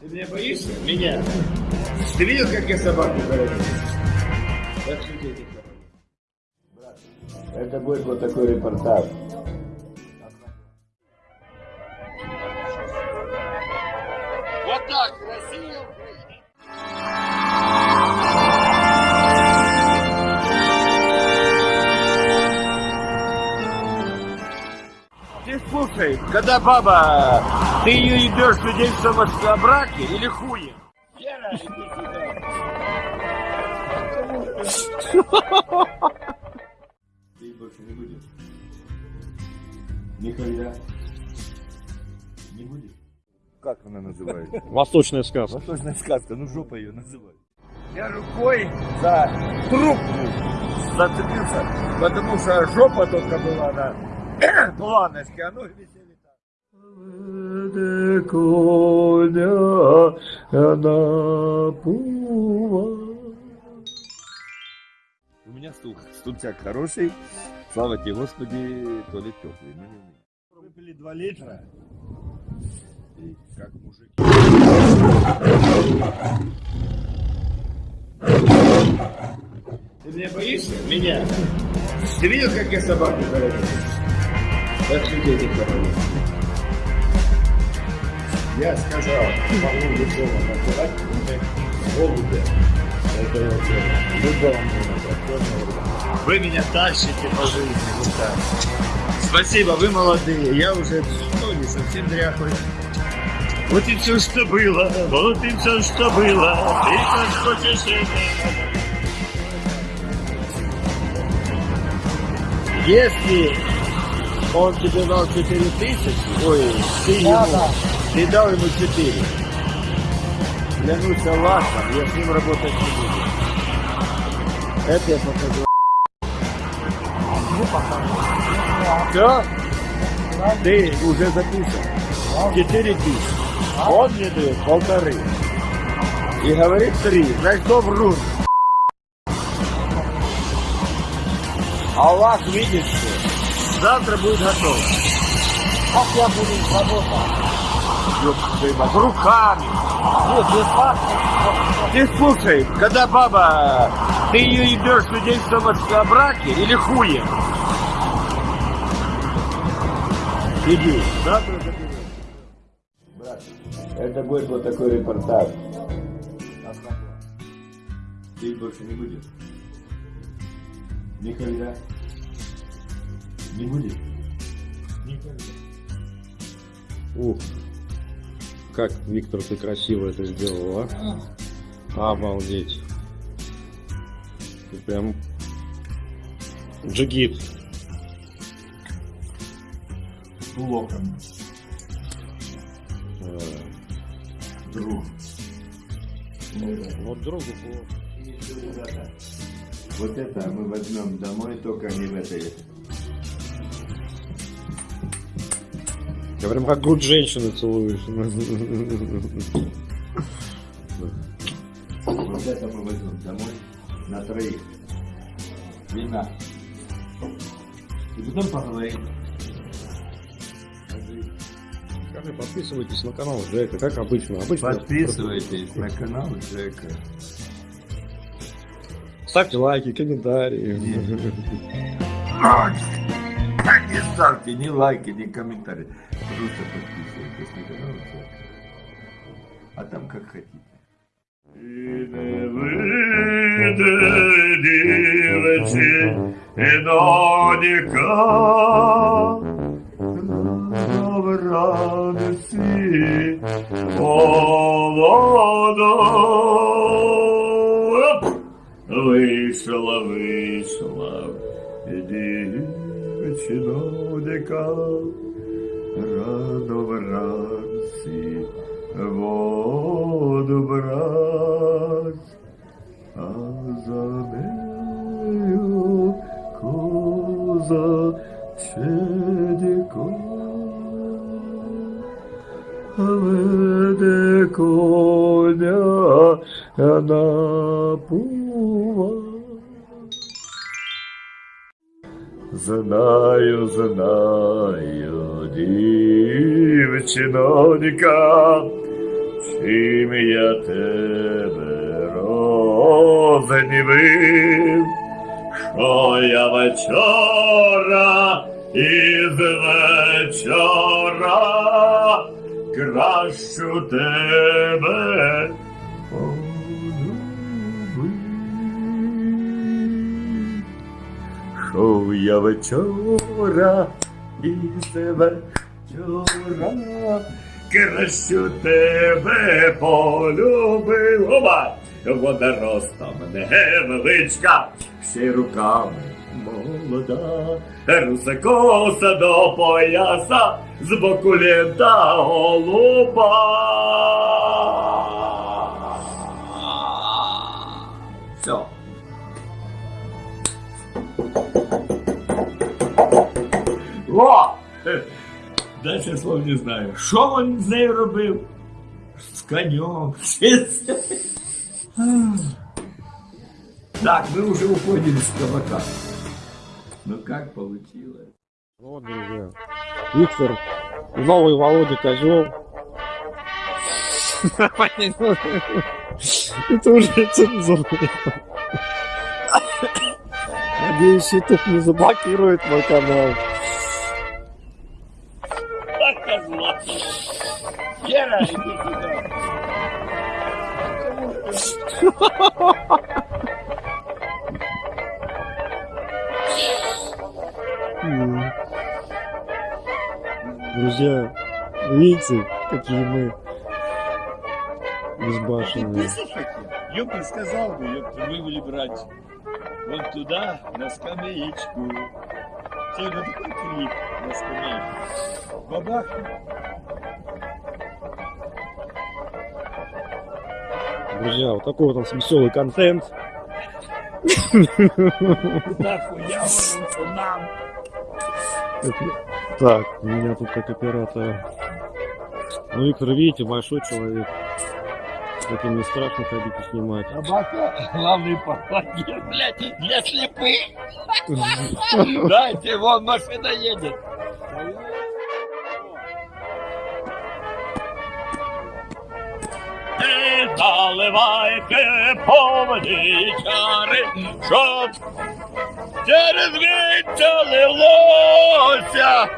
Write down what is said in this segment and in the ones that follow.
Ты меня боишься? Меня? Ты видел, как я собаку городил? Так что дети Брат, это будет вот такой репортаж. Вот так, Россия. Ты слушай, когда баба, ты ее ебешь свидетельством о браке или хуем? Вера, иди сюда. Ты больше не будешь? Никогда. Не будешь? Как она называется? Восточная сказка. Восточная сказка, ну жопа ее называют. Я рукой за трубку зацепился, потому что жопа только была на планочке, а ноги висели так. Коня У меня стул, стульчак хороший, слава тебе, Господи, туалет теплый. Ну, не у меня. Выпили два литра, и как мужик. Ты меня боишься? Меня? Ты видел, как я собаку городил? Так что дети коровы. Я сказал, могу любого называть, голубя. Это вообще любого можно Вы меня тащите по жизни, вот так. Спасибо, вы молодые. Я уже ну, не совсем дряхлый. Вот и все, что было, вот и все, что было. Ты как хочешь это. Если он тебе дал 4 тысячи, ой, ты ему, ты дал ему 4. Клянусь Аллахом, я с ним работать не буду. Это я покажу. Все? Ты уже записан. 4 тысячи. Он мне дает полторы. И говорит три. Значит, кто врун? Аллах видит все. Завтра будет готово. Как я буду работать? Ёпта, руками. Нет, без факта. Ты слушай, когда баба, ты ее ебешь свидетельством о браке или хуем? Иди. Брат, это будет вот такой репортаж. Ты больше не будешь? Никогда. Не будет? Никогда. Ух, как, Виктор, ты красиво это сделал, а? Обалдеть. Ты прям джигит. Блоком. Э, Друг. Вот другу плохо. Вот это мы возьмем домой, только не в этой. Я прям как грудь женщины целуешь. Вот это мы возьмем домой на троих. Вина. И потом поговорим. Скажи, подписывайтесь на канал Джека, как обычно. обычно Подписывайтесь на канал Джека. Ставьте лайки, комментарии. Не ставьте ни лайки, ни комментарии. Просто подписывайтесь на канал. А там как хотите. І не вийде дівці і донька вранці молода. Оп! Вийшла, вийшла дівчинонька рано вранці воду брать, а за нею коза чедіко. Веде коня на пува. Знаю, знаю, дівчинонька, чим я тебе рознівив, що я вечора із вечора кращу тебе Що я вечора із вечора кращу тебе полюбив. Оба! Вода ростом невеличка, ще й руками молода, руса коса до пояса, з боку лента голуба. Все. О! Дальше слов не знаю. Що він з нею робив? З конем. Так, мы уже уходим с кабака. Ну как получилось? Вот, друзья. Виктор, новый Володя Козел. Это уже цензура. Надеюсь, YouTube не заблокирует мой канал. Друзья, видите, какие мы безбашенные. Ёпта сказал бы, ёпта, мы были брать вот туда, на скамеечку. Сегодня такой крик на скамеечку. Бабах. Друзья, вот такой вот у нас веселый контент. Так, меня тут как оператор. Ну, Виктор, видите, большой человек. Таким не страшно ходить и снимать. Собака, главный попадет, блядь, для слепых. Дайте, вон машина едет. Заливайте повні чари, щоб через віття лилося.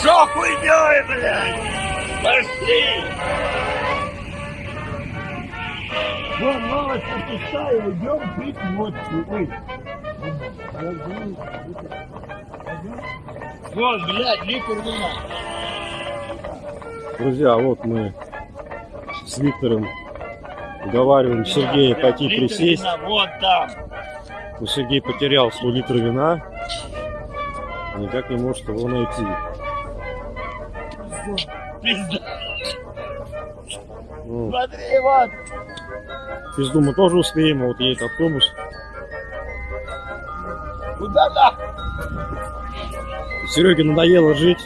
Що хуйнёй, блядь? Пошли! Вон новость пустая, идем пить водку. Ой. Вон, блядь, литр вина. Друзья, вот мы с Виктором уговариваем Сергея пойти Литр присесть. вина, Вот там. Но Сергей потерял свой литр вина. Никак не может его найти. Пизда. Ну, Смотри, вот. Пизду мы тоже успеем, а вот едет автобус. Куда да? Сереге надоело жить.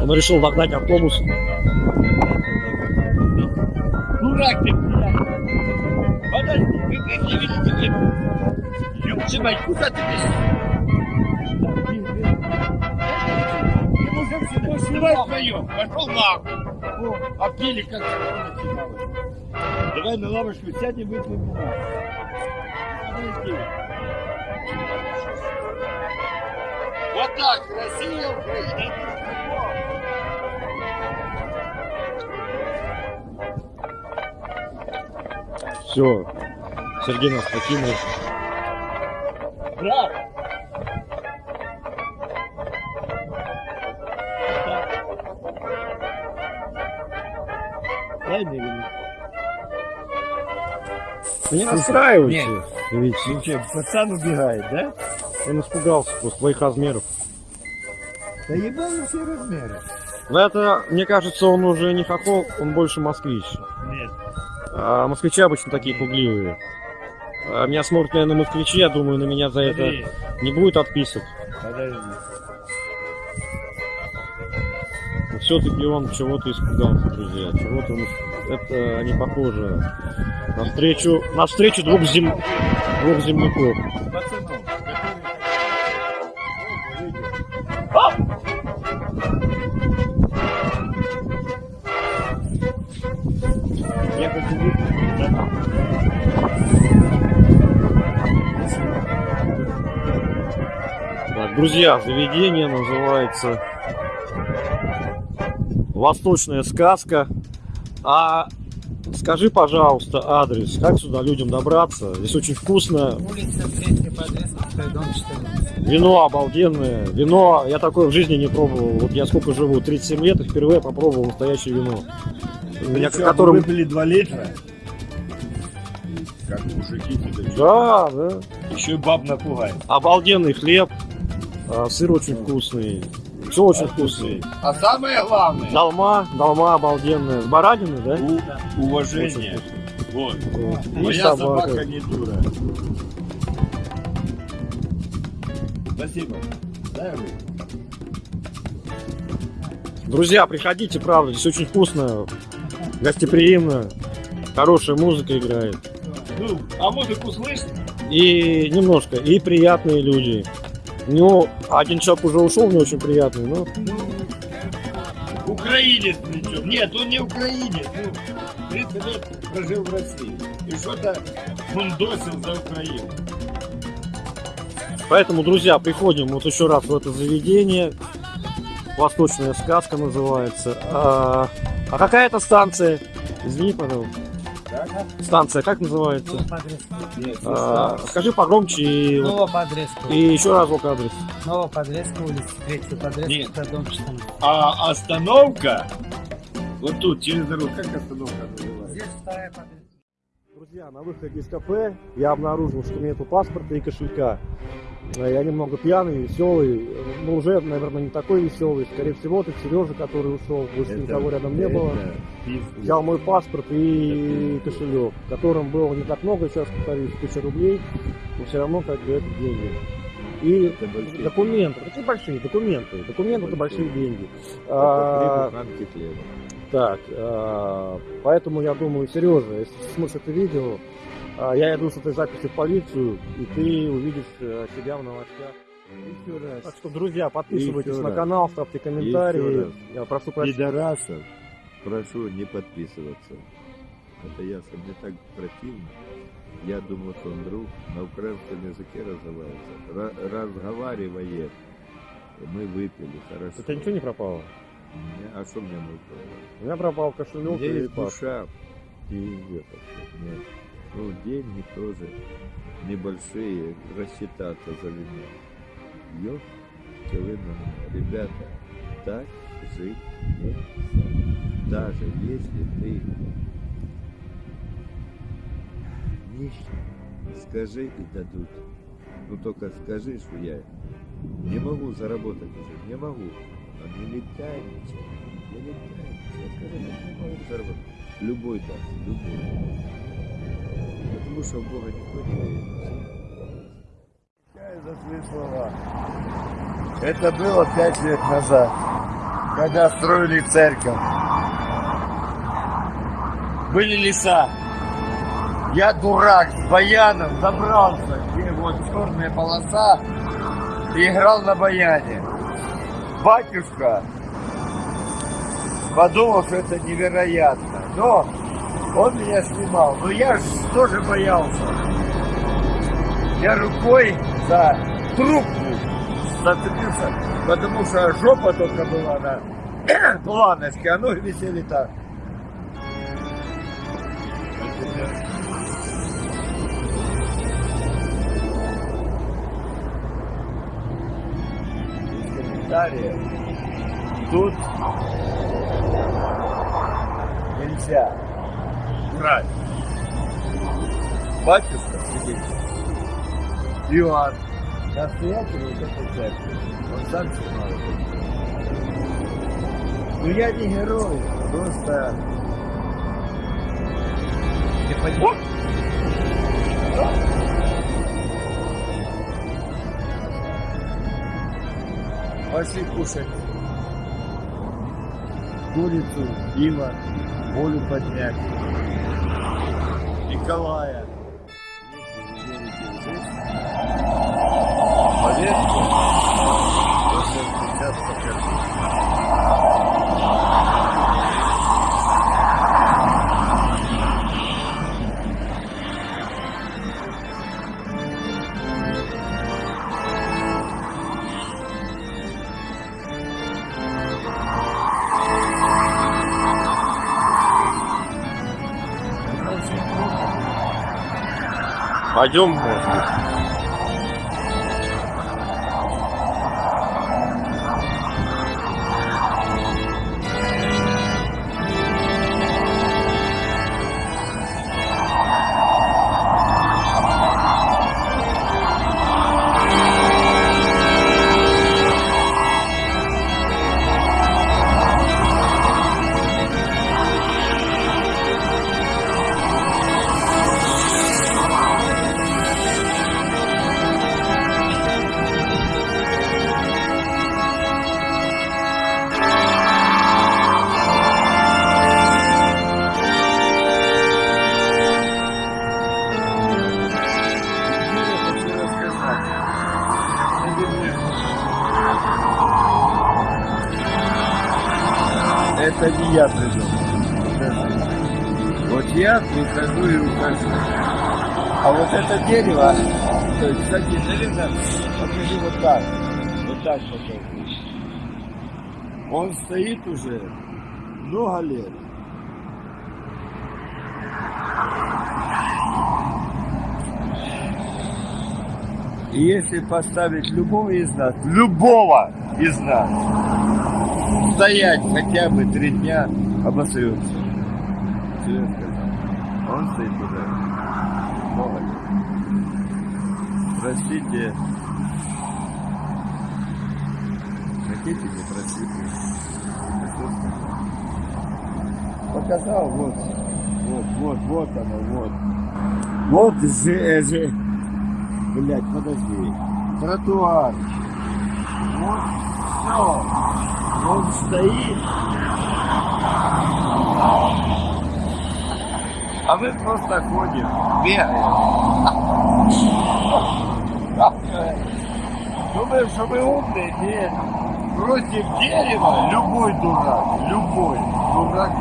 Он решил догнать автобус. Дурак ты, блядь. Подожди, вы как не видите, вы... Ёб твою мать, куда ты бежишь? Снимай пошел нахуй. А пили как. Давай на лавочку сядем, выпьем. Подожди. Вот так, красиво, блядь. Все. Сергей нас покинул. Брат! Не расстраивайте. Ведь Ну что, пацан убегает, да? он испугался просто твоих размеров. Да ебану все размеры. Но это, мне кажется, он уже не хохол, он больше москвич. Нет. А москвичи обычно такие пугливые. А меня смотрят, наверное, москвичи, я думаю, на меня за это Подожди, не будет отписок. подожди. Все-таки он чего-то испугался, друзья. Чего-то он... Это не похоже на встречу, на встречу двух, зем... двух земляков. Друзья, заведение называется Восточная сказка. А скажи, пожалуйста, адрес, как сюда людям добраться? Здесь очень вкусно, Улица 3 по Дресковской, дом 14. вино обалденное. Вино я такое в жизни не пробовал. Вот я сколько живу, 37 лет, и впервые попробовал настоящее вино. У меня, которым... выпили 2 литра. Как мужики тебе. Да, да. Еще и баб напугает. Обалденный хлеб, а, сыр очень вкусный, все очень вкусный. А самое главное, Долма, долма обалденная. С баранины, да? у- уважение. Вот. Вот. И Моя собака. собака не дура. Спасибо. Дай. Друзья, приходите, правда, здесь очень вкусно, гостеприимно, хорошая музыка играет. Ну, а музыку слышно? И немножко, и приятные люди. Ну, один человек уже ушел, не очень приятный, но Украинец причем. Нет, он не украинец. Ну, 30 лет прожил в России. И что-то мундосил за Украину. Поэтому, друзья, приходим вот еще раз в это заведение. Восточная сказка называется. А, а какая это станция? Извини, пожалуйста. Станция как называется? А, скажи погромче и, вот- Ново по Дреску. и еще разок адрес. Ново по Дреску, улица 3 по Нет. Дресковской, дом 14. А остановка вот тут, через дорогу, как остановка называется? Здесь вторая по Дреску. Друзья, на выходе из кафе я обнаружил, что нету паспорта и кошелька. Я немного пьяный, веселый, но уже, наверное, не такой веселый. Скорее всего, это Сережа, который ушел, больше никого рядом не было. Взял мой паспорт и кошелек, в котором было не так много, сейчас повторюсь, тысяча рублей, но все равно как бы это деньги. И Это большие документы, какие большие документы? Документы это большие Большие. деньги. А, рамки хлеба. так, а, поэтому я думаю, Сережа, если ты смотришь это видео, а, я иду с этой записи в полицию, и ты увидишь э, себя в новостях. Еще раз. Так что, друзья, подписывайтесь Еще на раз. канал, ставьте комментарии. Я прошу прощения. Пидорасов прошу не подписываться. Это ясно, мне так противно. Я думал, что он друг на украинском языке разговаривается. Ра- разговаривает. Мы выпили, хорошо. У тебя ничего не пропало? Не, А что мне нужно? У меня пропал У кошелек меня и есть душа. И это Нет. Ну, деньги тоже небольшие, рассчитаться за вино. Ёп, ребята, так жить нельзя. Даже если ты нищий, скажи и дадут. Ну только скажи, что я не могу заработать уже, не могу. Но не летай ничего, не летай ничего. Скажи, я не могу заработать. Любой даст, любой. Потому в Бога никто не слова. Это было пять лет назад, когда строили церковь. Были леса. Я дурак с баяном забрался, где вот черная полоса, и играл на баяне. Батюшка подумал, что это невероятно. Но он меня снимал. Но я ж тоже боялся. Я рукой за трубку зацепился, потому что жопа только была на планочке, а ноги висели так. Комментариев. Тут нельзя врать. Батюшка сидит. Иоанн. Настоятель вот этой церкви. Он сам снимал это. Ну я не герой, просто... Ты понимаешь? Пошли кушать. курицу, пиво, волю поднять. Николая. Пойдем, я придумал. Вот я прихожу и ухожу. А вот это дерево, то есть, кстати, наверное, покажи вот так. Вот так покажи. Он стоит уже много лет. И если поставить любого из нас, любого из нас, стоять хотя бы три дня, обосрется. Серьезно сказал. Он стоит уже много лет. Простите. Хотите, не простите. Показал, вот, вот, вот, вот оно, вот. Вот же, же, Блять, подожди. Тротуар. Вот все. Он стоит. А мы просто ходим, бегаем. Думаем, что мы умные? Нет. Против дерева любой дурак, любой дурак.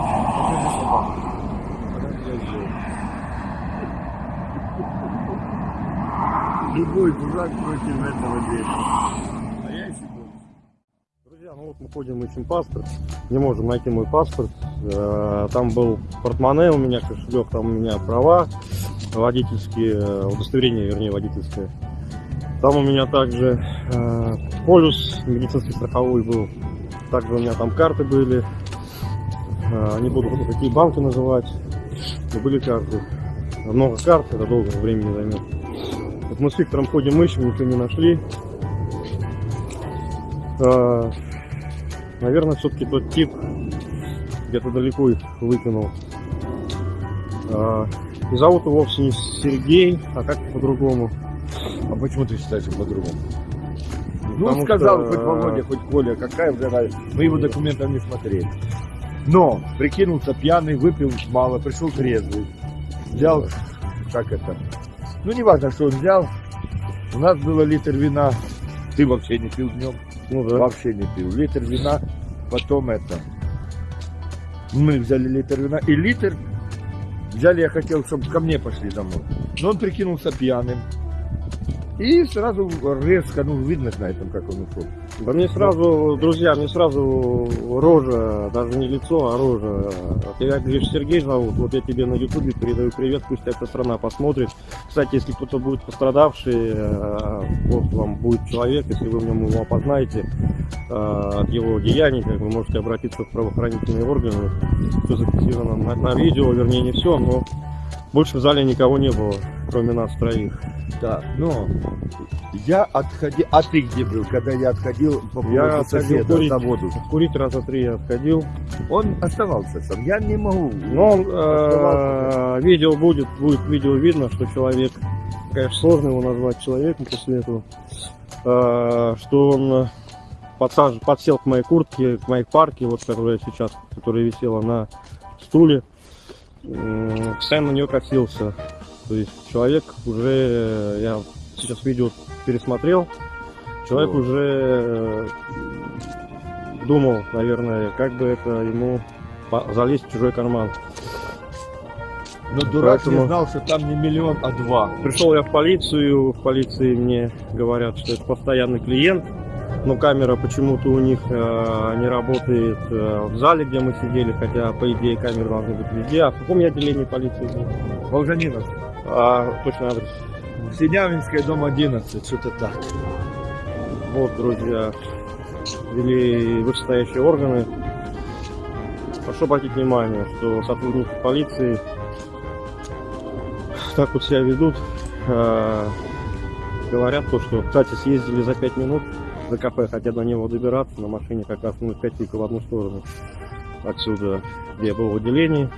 Любой дурак против этого дерева. А я еще больше. Друзья, ну вот мы ходим, ищем паспорт, не можем найти мой паспорт. Э, Там был портмоне у меня, кошелек, там у меня права водительские, э, удостоверение, вернее, водительское. Там у меня также э, полюс медицинский страховой был. Также у меня там карты были. Не буду какие банки называть, были карты. Много карт, это долго времени займет. Вот мы с Виктором ходим, ищем, ничего не нашли. Наверное, все-таки тот тип где-то далеко их выкинул. А, И зовут его вовсе не Сергей, а как по-другому. А почему ты считаешь его по-другому? Ну, Потому сказал что, хоть Володя, хоть Коля, какая уже разница. Мы его документов не смотрели. Но прикинулся пьяный, выпил мало, пришел трезвый. Взял, как это, ну не важно, что он взял. У нас было литр вина. Ты вообще не пил днем? Ну да. Вообще не пил. Литр вина, потом это. Мы взяли литр вина. И литр взяли, я хотел, чтобы ко мне пошли домой. Но он прикинулся пьяным. И сразу резко, ну видно на этом, как он ушел. Да мне сразу, друзья, мне сразу рожа, даже не лицо, а рожа. Тебя, говоришь, Сергей зовут, вот я тебе на ютубе передаю привет, пусть эта страна посмотрит. Кстати, если кто-то будет пострадавший, э, вот вам будет человек, если вы в нем его опознаете, э, от его деяний, как вы можете обратиться в правоохранительные органы. Все зафиксировано на, на видео, вернее не все, но больше в зале никого не было, кроме нас троих. Да, но я отходил. А ты где был, когда я отходил по Я отходил курить. на воду? Курить раза три я отходил. Он оставался сам. Я не могу. Но э, видео будет, будет видео видно, что человек, конечно, сложно его назвать человеком после этого, э, что он подсаж... подсел к моей куртке, к моей парке, вот которая сейчас, которая висела на стуле, постоянно на нее косился. То есть человек уже, э, я сейчас видео пересмотрел, человек Вот. уже э, думал, наверное, как бы это ему залезть в чужой карман. Но дурак Поэтому- не знал, что там не миллион, а два. Пришел я в полицию, в полиции мне говорят, что это постоянный клиент, но камера почему-то у них э, не работает э, в зале, где мы сидели, хотя по идее камеры должны быть везде. А в каком я отделении полиции был? Волжанинов. А, точно адрес. Синявинская, дом 11, что-то так. Вот, друзья, вели вышестоящие органы. Прошу обратить внимание, что сотрудники полиции так вот себя ведут. Э, говорят то, что, кстати, съездили за 5 минут за кафе, хотя до него добираться на машине как раз ну, 5 в одну сторону. Отсюда, где я был в отделении.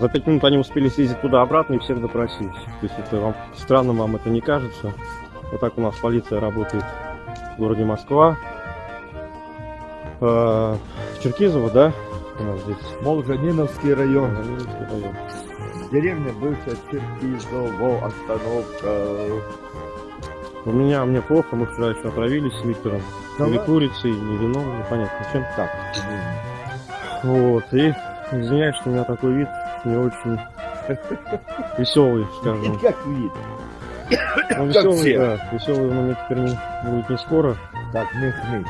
За 5 минут они успели съездить туда-обратно и всех допросить. То есть это вам странно вам это не кажется. Вот так у нас полиция работает в городе Москва. Э, Черкизово, да? У нас здесь. Волжаниновский район. Ленинский район. Деревня бывшая Черкизово, остановка. У меня мне плохо, мы вчера еще отравились с Виктором. Да или курицей, или вином, непонятно чем. Так, Вот, и извиняюсь, что у меня такой вид не очень веселый, скажем. как вид. Ну, веселый, да, веселый он у меня теперь не, будет не скоро. Так, не хнись.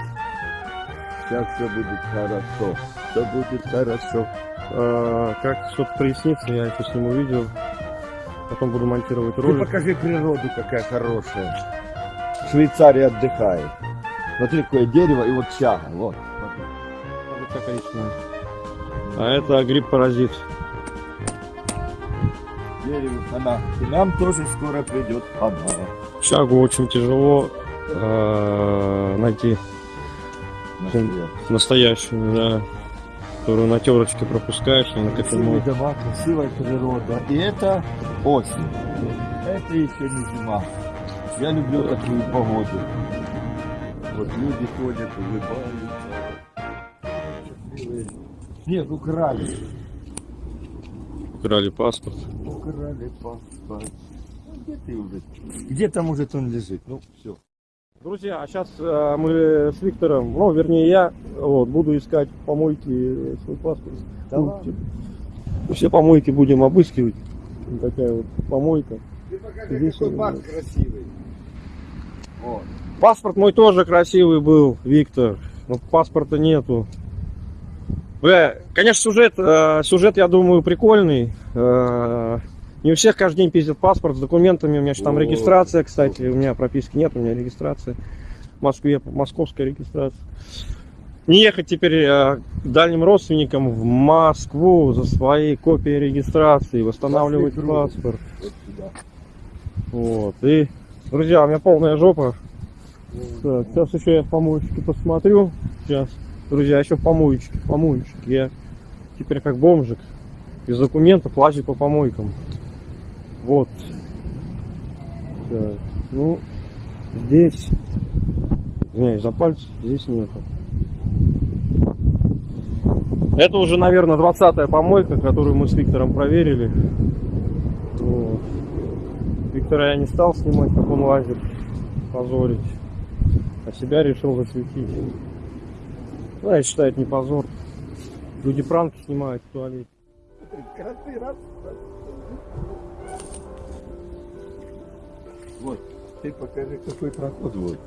Сейчас все будет хорошо. Все будет хорошо. А, как что-то прояснится, я еще сниму видео. Потом буду монтировать Ты ролик. покажи природу, какая хорошая. Швейцария отдыхает. Смотри, какое дерево и вот чага. Вот. А это гриб-паразит. Дерево она. И нам тоже скоро придет она. Чагу очень тяжело э, найти настоящую, да, которую на терочке пропускаешь, и на Красивые дома, красивая природа. И это осень. Это еще не зима. Я люблю такую погоду. Вот люди ходят, улыбаются. Нет, украли. Украли паспорт. Украли паспорт. Ну, где ты уже? Где там уже он лежит? Ну, все. Друзья, а сейчас мы с Виктором, ну, вернее, я вот, буду искать помойки свой паспорт. Да Ну, типа, Все помойки будем обыскивать. Такая вот помойка. Ты покажи, Здесь какой есть. красивый. Вот. Паспорт мой тоже красивый был, Виктор. Но паспорта нету. Бля, конечно, сюжет, э, сюжет, я думаю, прикольный. Э, не у всех каждый день пиздят паспорт с документами. У меня еще там регистрация, кстати. У меня прописки нет, у меня регистрация. В Москве московская регистрация. Не ехать теперь э, к дальним родственникам в Москву за своей копией регистрации, восстанавливать паспорт. Вот. И, друзья, у меня полная жопа. Так, сейчас еще я в помоечке посмотрю. Сейчас. Друзья, еще в помоечке. в Помоечке. Я теперь как бомжик. Без документов лазю по помойкам. Вот. Так. Ну, здесь. Извиняюсь за пальцы. Здесь нету. Это уже, наверное, 20 помойка, которую мы с Виктором проверили. Вот. Виктора я не стал снимать, как он лазит, позорить. А себя решил засветить. Ну, я считаю, это не позор. Люди пранки снимают в туалете. Раз. Вот, ты покажи, какой проход вот.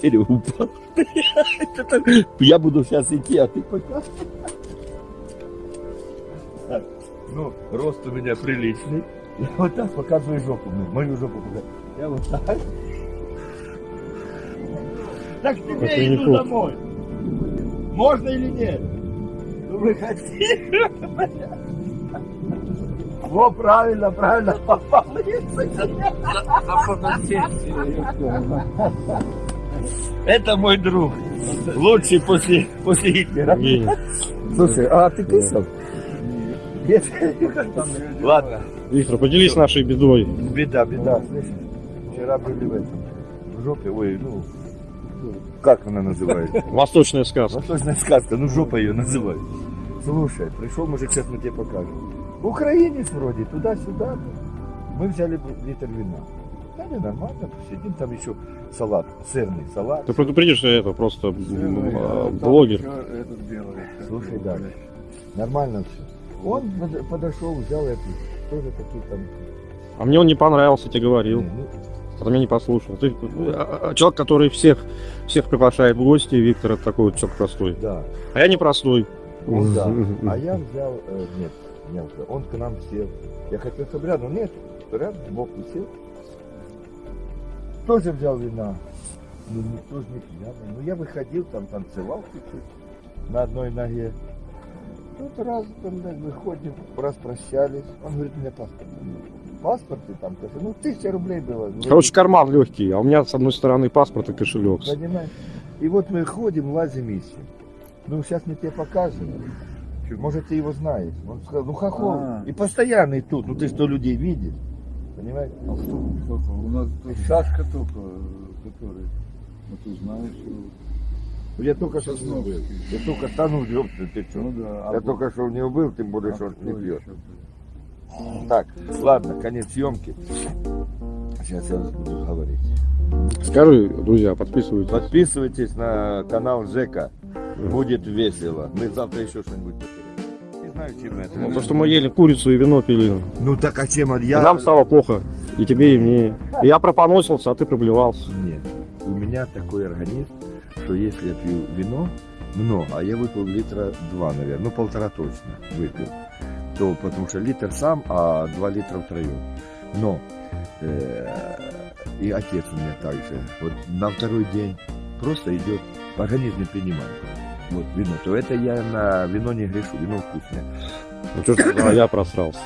Дерево упало. Я буду сейчас идти, а ты пока. Ну, рост у меня приличный. Я вот так показываю жопу, мою жопу. Я вот так. Так Это тебе не иду тут. домой. Можно или нет? Ну, выходи. Во, правильно, правильно попал. Это мой друг. Лучший после, после Гитлера. Не, Слушай, а ты писал? Нет. Ладно. Виктор, поделись нашей бедой. Беда, беда, слышишь? Вчера были в этом. В жопе, ой, ну, как она называется? Восточная сказка. Восточная сказка, ну жопа ее называют. Слушай, пришел мужик, сейчас мы тебе покажем. Украинец вроде, туда-сюда. Мы взяли литр вина. Да, не нормально, посидим, там еще салат, сырный салат. Ты предупредишь, что это просто м, а, блогер. Этот белый. Слушай, да, нормально все. Он под- подошел, взял эту, тоже такие там. А мне он не понравился, тебе говорил. не, ну, А ты меня не послушал. Ты а, а, человек, который всех, всех приглашает в гости, Виктор, это такой вот человек простой. да, А я не простой. он да. А я взял, э, нет, не он, он к нам сел. Я хотел, чтобы рядом, нет, рядом сбоку сел. Тоже взял вина. Ну, никто же не пьяный. Ну, я выходил, там танцевал чуть-чуть на одной ноге. Тут раз, там, да, выходим, раз прощались. Он говорит, у меня паспорт. Паспорт и там, кажется, ну, тысяча рублей было. Короче, карман легкий, а у меня с одной стороны паспорт и кошелек. Понимаешь? И вот мы ходим, лазим, ищем. Ну, сейчас мы тебе покажем. Может, ты его знаешь. Он сказал, ну, хохол. А. И постоянный тут. Ну, ты что, людей видишь? Понимаешь? А что? У нас тут Сашка только, э, который, ну ты знаешь. Я только что с ним был. Я только стану, ёпта, ты что? Ну да. Я только что у него был, тем более, что он не пьет. Так, ладно, конец съемки. Сейчас я буду говорить. Скажи, друзья, подписывайтесь. Подписывайтесь на канал Жека. Будет весело. Мы завтра еще что-нибудь потеряем. Не знаю, чем это. Ну, То, что мы ели курицу и вино пили. Ну так а чем И я... нам стало плохо. И тебе, и мне. И я пропоносился, а ты проблевался. Нет, у меня такой организм, что если я пью вино, много, а я выпил литра два, наверное, ну полтора точно выпил, то потому что литр сам, а два литра втроем. Но э, и отец у меня также, вот на второй день просто идет, организм не принимает. Вот вино, то это я на вино не грешу, вино вкусное. Ну что ж, а я просрался.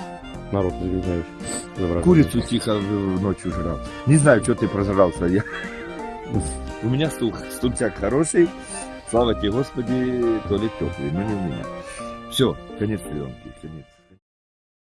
Народ, извиняюсь. Курицу тихо ночью жрал. Не знаю, что ты прожрался. Я... У меня стул, стульчак хороший. Слава тебе, Господи, то ли теплый, но не у меня. Все, конец съемки. Конец.